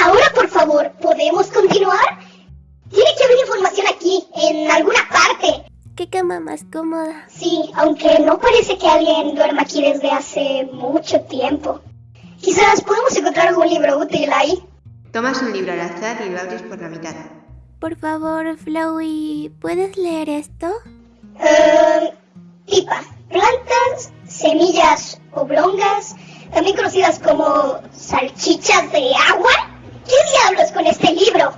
Ahora, por favor, ¿podemos continuar? Tiene que haber información aquí, en alguna parte. ¿Qué cama más cómoda? Sí, aunque no parece que alguien duerma aquí desde hace mucho tiempo. Quizás podemos encontrar algún libro útil ahí. Tomas un libro al azar y lo abres por la mitad. Por favor, Flowey, ¿puedes leer esto? Eh, pipa, plantas, semillas oblongas, también conocidas como salchichas de agua. ¿Qué diablos con este libro?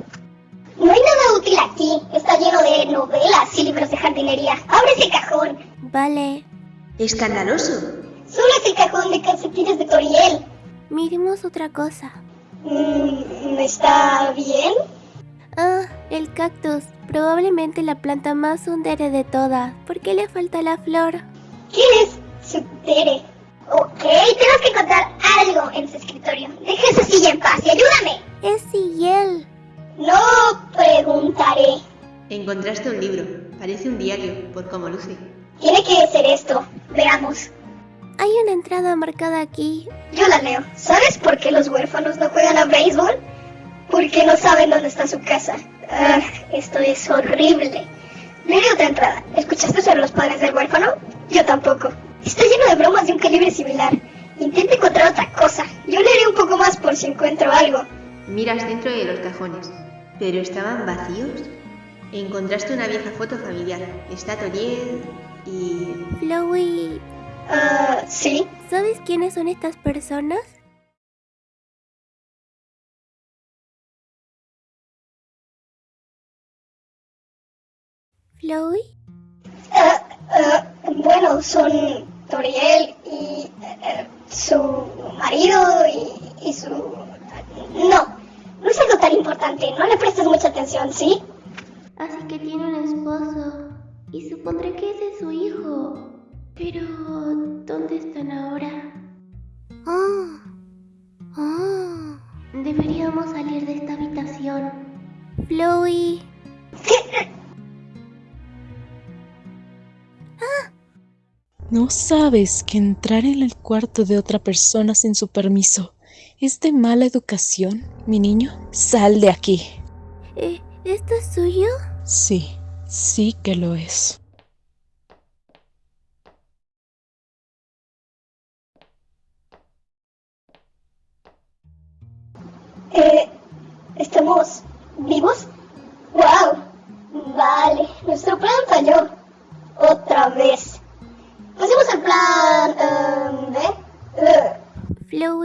No hay nada útil aquí. Está lleno de novelas y libros de jardinería. Abre ese cajón. Vale. Escandaloso. Solo es el cajón de calcetines de Toriel. Miremos otra cosa. Mm, ¿Está bien? El cactus. Probablemente la planta más undere de todas. ¿Por qué le falta la flor? ¿Quién es Sutere? Ok, tenemos que encontrar algo en su escritorio. Deja esa silla en paz y ayúdame. Es Sigel. No preguntaré. Encontraste un libro. Parece un diario, por cómo luce. Tiene que ser esto. Veamos. Hay una entrada marcada aquí. Yo la leo. ¿Sabes por qué los huérfanos no juegan a béisbol? Porque no saben dónde está su casa. Ah, esto es horrible. Leeré otra entrada. ¿Escuchaste sobre los padres del huérfano? Yo tampoco. Está lleno de bromas de un calibre similar. Intenta encontrar otra cosa. Yo leeré un poco más por si encuentro algo. Miras dentro de los cajones, pero estaban vacíos. Encontraste una vieja foto familiar. Está Toriel y... Flowey, Ah, sí. ¿sabes quiénes son estas personas? Flowey, Ah, ah, bueno, son Toriel y eh, su marido y, y su... No, no es algo tan importante. No le prestes mucha atención, ¿sí? así que tiene un esposo y supondré que ese es su hijo. Pero, ¿dónde están ahora? Ah, ah. Deberíamos salir de esta habitación. Flowey, ¿No sabes que entrar en el cuarto de otra persona sin su permiso es de mala educación, mi niño? Sal de aquí. ¿eh, ¿esto es suyo? Sí, sí que lo es. Eh, ¿Estamos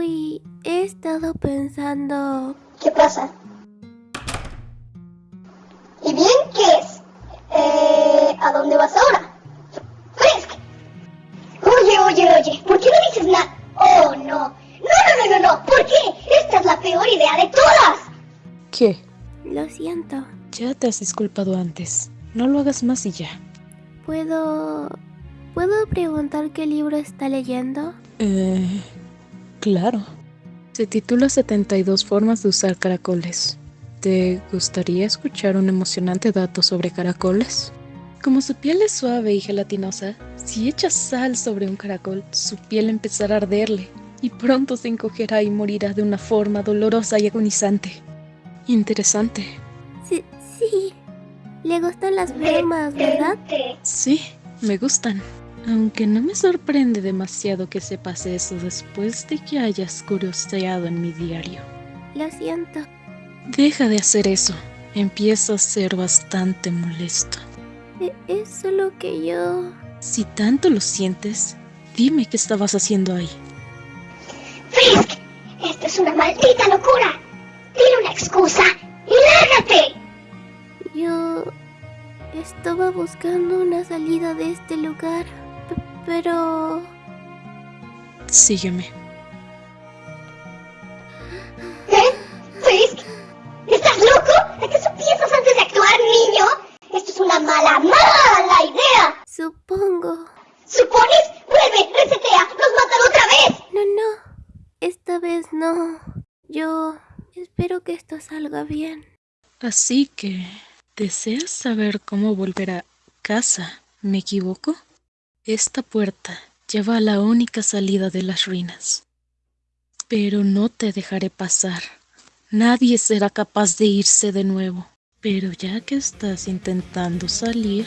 He estado pensando... ¿Qué pasa? ¿Y bien qué es? Eh, ¿A dónde vas ahora? Frisk. Oye, oye, oye, ¿por qué no dices nada? Oh, no. No, no, no, no, no. ¿Por qué? Esta es la peor idea de todas. ¿Qué? Lo siento. Ya te has disculpado antes. No lo hagas más y ya. ¿Puedo... ¿Puedo preguntar qué libro está leyendo? Eh... Claro. Se titula 72 formas de usar caracoles. ¿Te gustaría escuchar un emocionante dato sobre caracoles? Como su piel es suave y gelatinosa, si echas sal sobre un caracol, su piel empezará a arderle y pronto se encogerá y morirá de una forma dolorosa y agonizante. Interesante. Sí, sí. Le gustan las bromas, ¿verdad? Sí, me gustan. Aunque no me sorprende demasiado que sepas eso después de que hayas curioseado en mi diario. Lo siento. Deja de hacer eso. Empieza a ser bastante molesto. E- Es solo que yo... Si tanto lo sientes, dime qué estabas haciendo ahí. Frisk, esto es una maldita locura. Dile una excusa y lárgate. Yo... Estaba buscando una salida de este lugar. Pero... Sígueme. ¿Eh? Frisk, ¿estás loco? ¿Acaso piensas antes de actuar, niño? Esto es una mala, mala idea. Supongo... ¿Supones? Vuelve, resetea, nos matan otra vez. No, no. Esta vez no. Yo... Espero que esto salga bien. Así que... ¿Deseas saber cómo volver a casa? ¿Me equivoco? Esta puerta lleva a la única salida de las ruinas. Pero no te dejaré pasar. Nadie será capaz de irse de nuevo. Pero ya que estás intentando salir,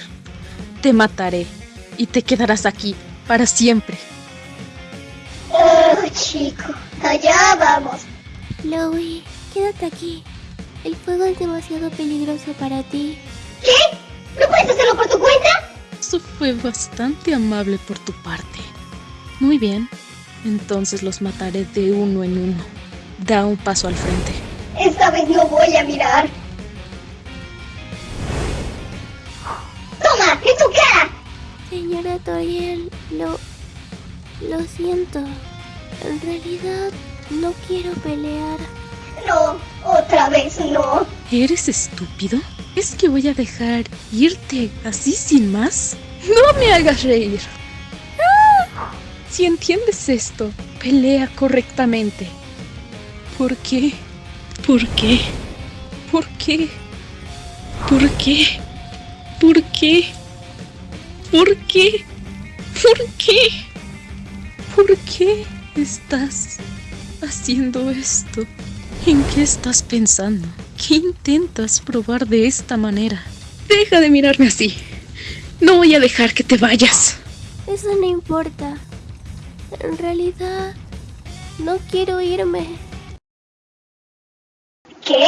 te mataré y te quedarás aquí para siempre. Oh, chico, allá vamos. Chloe, quédate aquí. El fuego es demasiado peligroso para ti. ¿Qué? ¿No puedes cuenta? Eso fue bastante amable por tu parte. Muy bien, entonces los mataré de uno en uno. Da un paso al frente. Esta vez no voy a mirar. ¡Toma! ¡En tu cara! Señora Toriel, lo... Lo siento. En realidad, no quiero pelear. No, otra vez no. ¿Eres estúpido? ¿Es que voy a dejar irte así sin más? No me hagas reír. Si entiendes esto, pelea correctamente. ¿Por qué? ¿Por qué? ¿Por qué? ¿Por qué? ¿Por qué? ¿Por qué? ¿Por qué? ¿Por qué estás haciendo esto? ¿En qué estás pensando? ¿Qué intentas probar de esta manera? Deja de mirarme así. No voy a dejar que te vayas. Eso no importa. En realidad, no quiero irme. ¿Qué?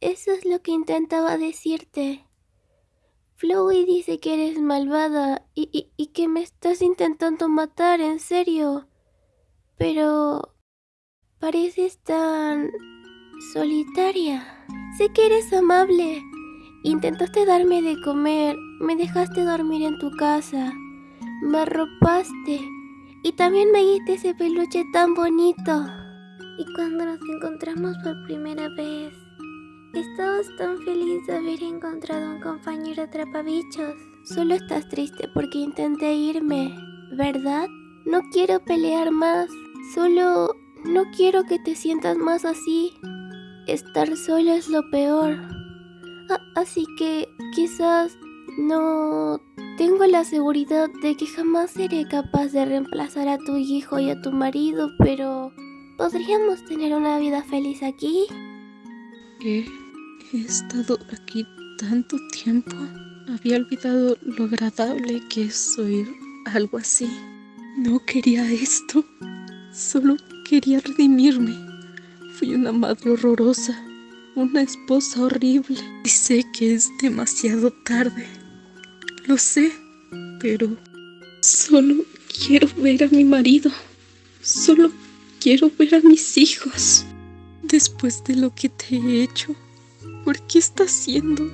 Eso es lo que intentaba decirte. Flowey dice que eres malvada y, y, y que me estás intentando matar, en serio. Pero... pareces tan... solitaria. Sé que eres amable. Intentaste darme de comer, me dejaste dormir en tu casa, me arropaste y también me diste ese peluche tan bonito. Y cuando nos encontramos por primera vez, estabas tan feliz de haber encontrado un compañero atrapabichos. Solo estás triste porque intenté irme, ¿verdad? No quiero pelear más, solo no quiero que te sientas más así. Estar solo es lo peor. Así que quizás no tengo la seguridad de que jamás seré capaz de reemplazar a tu hijo y a tu marido, pero ¿podríamos tener una vida feliz aquí? He, he estado aquí tanto tiempo. Había olvidado lo agradable que es oír algo así. No quería esto. Solo quería redimirme. Fui una madre horrorosa, una esposa horrible. Y sé que es demasiado tarde. Lo sé, pero solo quiero ver a mi marido. Solo quiero ver a mis hijos. Después de lo que te he hecho, ¿por qué estás siendo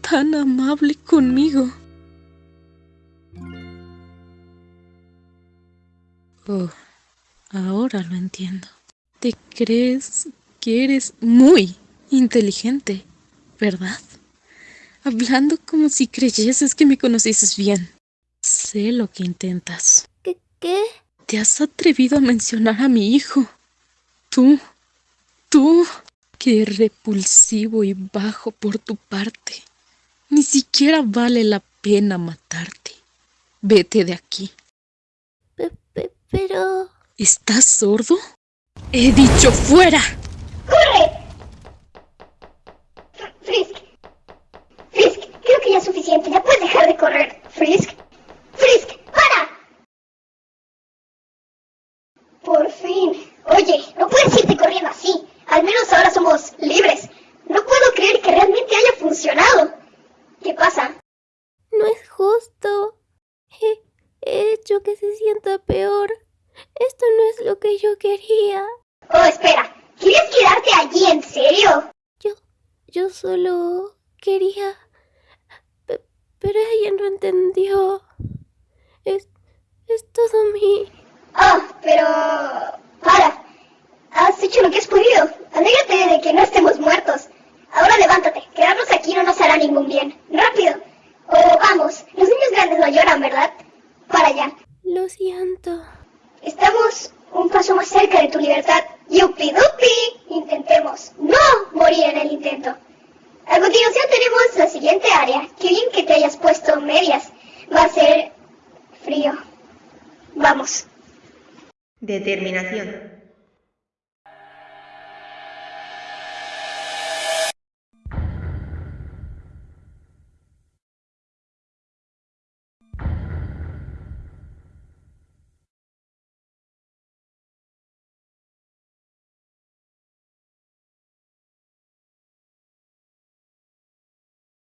tan amable conmigo? Oh, ahora lo entiendo. Te crees que eres muy inteligente, ¿verdad? Hablando como si creyeses que me conocieses bien. Sé lo que intentas. ¿Qué? ¿Qué? Te has atrevido a mencionar a mi hijo. Tú, tú, qué repulsivo y bajo por tu parte. Ni siquiera vale la pena matarte. Vete de aquí. Pe- pe- pero... ¿Estás sordo? He dicho fuera. ¡Corre! Fr- Frisk. Frisk, creo que ya es suficiente. Ya puedes dejar de correr. Frisk. Frisk, para. Por fin. Oye, no puedes irte corriendo así. Al menos ahora somos libres. No puedo creer que realmente haya funcionado. ¿Qué pasa? No es justo. He, he hecho que se sienta peor. Esto no es lo que yo quería. Oh, espera. ¿Quieres quedarte allí en serio? Yo, yo solo quería... Pe- pero ella no entendió. Es, es todo mi... Oh, pero... Para. Has hecho lo que has podido. Alégrate de que no estemos muertos. Ahora levántate. Quedarnos aquí no nos hará ningún bien. Rápido. Oh, vamos. Los niños grandes no lloran, ¿verdad? Para allá. Lo siento. Estamos un paso más cerca de tu libertad. ¡Yupi dupi! Intentemos no morir en el intento. A continuación tenemos la siguiente área. Qué bien que te hayas puesto medias. Va a ser frío. Vamos. Determinación.